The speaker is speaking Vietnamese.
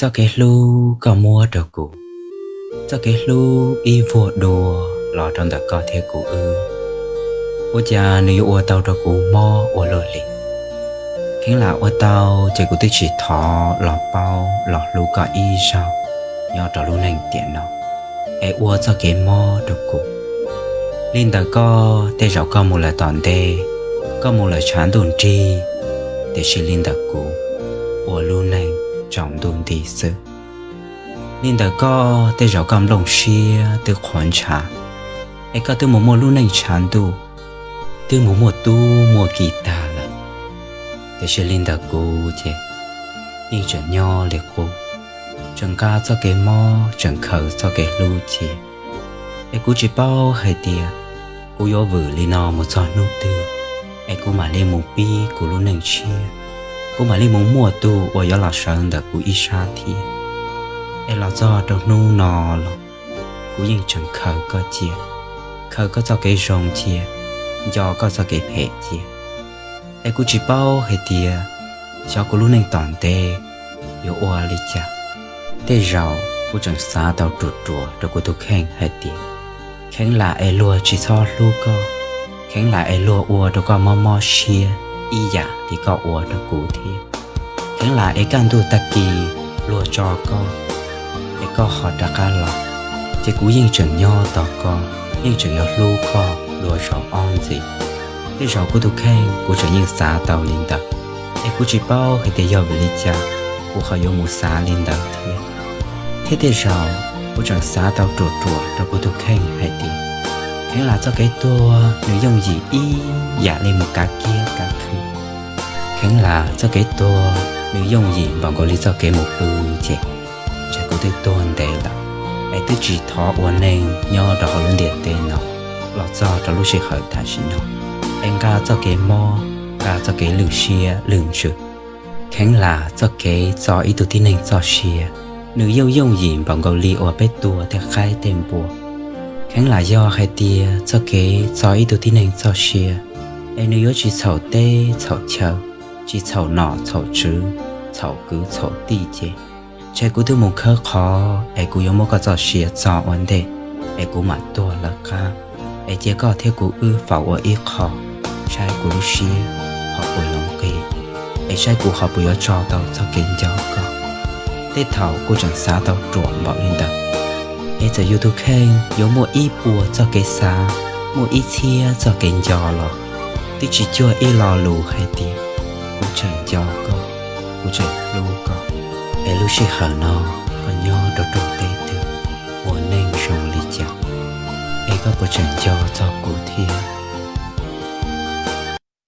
cho cái lu có mua được cụ cho cái lu y vô đồ lọ trong đó có thể cụ ư. Ô cha, nếu ô tàu đồ cụ mò ô lô lì khiến là ô tàu chơi cụ tích chỉ thọ, lọ bao, lọ lu có y sao? Nhỏ cho lu nành tiện nó ai ô cho cái mò được cụ linh đã có, tê rào có một là toàn tê, có một là chán đồn chi để xin linh đã cụ ô lu nành trọng đồn đi sư linh đã có tê rau cầm lồng xia từ khoản trả ai có từ một mùa lu này chán đù từ một mùa tu mùa kỳ ta là để chỉ linh đã cố chứ nhưng chẳng nho liệt cố chẳng ca cho cái mò, chẳng khờ cho cái lu chi ai cũng chỉ bao hay tiền cú yo vử li nó một giọt nụ tư. Ai cũng mà lên một bi của luôn này chia cú mà lên một mùa tu và yo là sơn đã cú ít thì là do đâu nụ nọ lo cú yên chẳng khờ có chia khờ có cho cái rong chia do có cho cái phê chia ai cú chỉ bao hay tia, cho cú luôn nâng toàn tê yo oa li cha tê rau cú chẳng xa tao trụt trùa rồi cú tu khen hay tia, khen là ai lùa chỉ cho lu co khen là ai lùa ua đâu có mò mò xia y giả thì có ủa được cụ thi thế là ấy can thu ta kỳ lùa cho co. Ấy có họ đã ca lọ. Chỉ cú yên trưởng nho tỏ co, yên trưởng nho lưu co, lùa cho on gì cái rõ của tu khen của trở yên xả tàu linh đặc ấy cú chỉ bao hay để yêu về cha của họ yêu một xả linh đặc thế thế thì rõ của chẳng xá tàu trộn trộn cho cô tôi khen hay đi thế là cho cái tua, nếu dùng gì y, giả lên một cá kia, cá khứ khen là cho cái tua nếu dùng gì bằng có lý do cái một ư chứ chắc thể to anh đây đó ai tự chỉ thọ uốn nên nhau đó họ luôn điện tên nó. Lọt do cho lúc sẽ khởi thả xin nó. Anh ca cho cái mò ca cho cái lửa xia lửa chữ khen là cho cái cho ý tụ tin nên cho xia nữ yêu dùng gì bằng có lý ở bên tua thì khai tên bùa. Kháng là do hai tia cho cái cho ít đầu tin nên cho xia em nữ yêu chỉ chậu tê chậu chờ chỉ chậu nọ chậu chứ chậu cứ chậu đi chứ chạy cú thứ một khơ khó ai cú yêu một cái cho xia cho vấn đề ai cú mà tua là ca ai chỉ có theo cú ư phảo ở ít khó. Chạy cú lúc xia họ bùi lòng kỳ ai chạy cú họ bùi ở cho tao cho kiến giáo con tết thảo cô chẳng xá tao trộn bảo lên đằng ai giờ youtube khen có một ít bùa cho cái xá một ít chia cho kiến giò lò. Tí chỉ cho ít lo lù hay tiếng uchai jaka uchai loka elushi hana kanyo dotok tetu waneng shong li cha eka pochen jawa ta ku thia